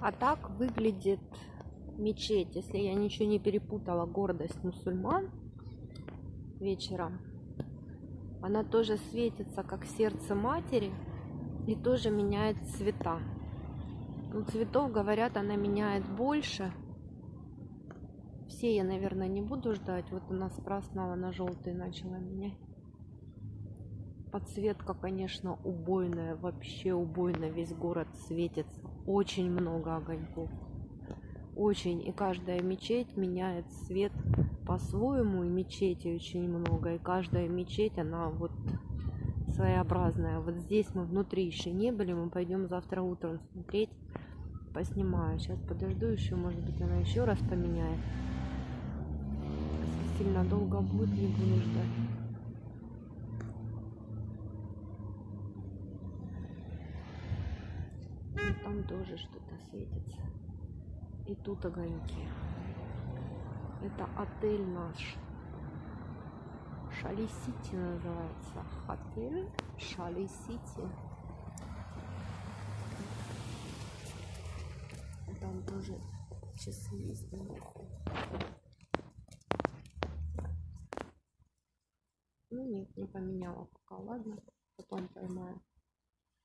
А так выглядит мечеть, если я ничего не перепутала, гордость мусульман вечером. Она тоже светится, как сердце матери, и тоже меняет цвета. Ну, цветов, говорят, она меняет больше. Все я, наверное, не буду ждать. Вот у нас красного на желтый начала менять. Подсветка, конечно, убойная, вообще убойная. Весь город светится. Очень много огоньков. Очень. И каждая мечеть меняет цвет по-своему. И мечетей очень много. И каждая мечеть, она вот своеобразная. Вот здесь мы внутри еще не были. Мы пойдем завтра утром смотреть. Поснимаю. Сейчас подожду еще. Может быть, она еще раз поменяет. Если сильно долго будет, не буду ждать. Там тоже что-то светится. И тут огоньки. Это отель наш. Шали Сити называется. Отель Шали Сити. Там тоже часы есть. Ну нет, не поменяла пока, ладно.